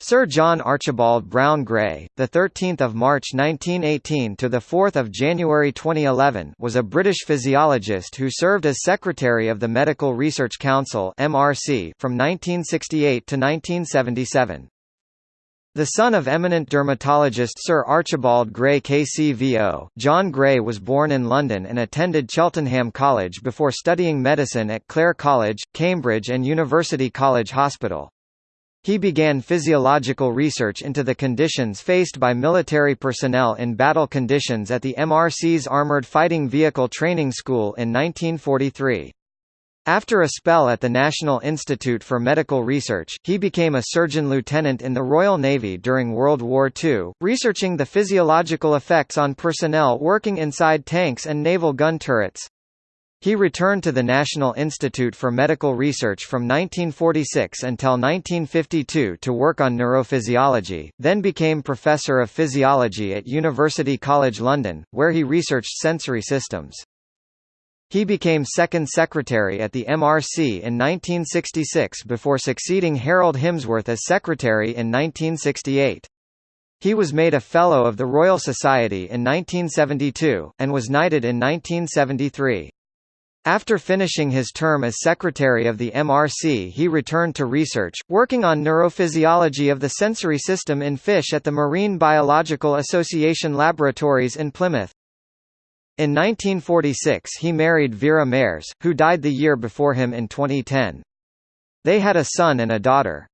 Sir John Archibald Browne Gray, the 13th of March 1918 to the 4th of January 2011, was a British physiologist who served as secretary of the Medical Research Council (MRC) from 1968 to 1977. The son of eminent dermatologist Sir Archibald Gray KCVO, John Gray was born in London and attended Cheltenham College before studying medicine at Clare College, Cambridge and University College Hospital. He began physiological research into the conditions faced by military personnel in battle conditions at the MRC's Armoured Fighting Vehicle Training School in 1943. After a spell at the National Institute for Medical Research, he became a surgeon lieutenant in the Royal Navy during World War II, researching the physiological effects on personnel working inside tanks and naval gun turrets. He returned to the National Institute for Medical Research from 1946 until 1952 to work on neurophysiology, then became Professor of Physiology at University College London, where he researched sensory systems. He became second secretary at the MRC in 1966 before succeeding Harold Himsworth as secretary in 1968. He was made a Fellow of the Royal Society in 1972, and was knighted in 1973. After finishing his term as secretary of the MRC he returned to research, working on neurophysiology of the sensory system in fish at the Marine Biological Association laboratories in Plymouth. In 1946 he married Vera Mares, who died the year before him in 2010. They had a son and a daughter.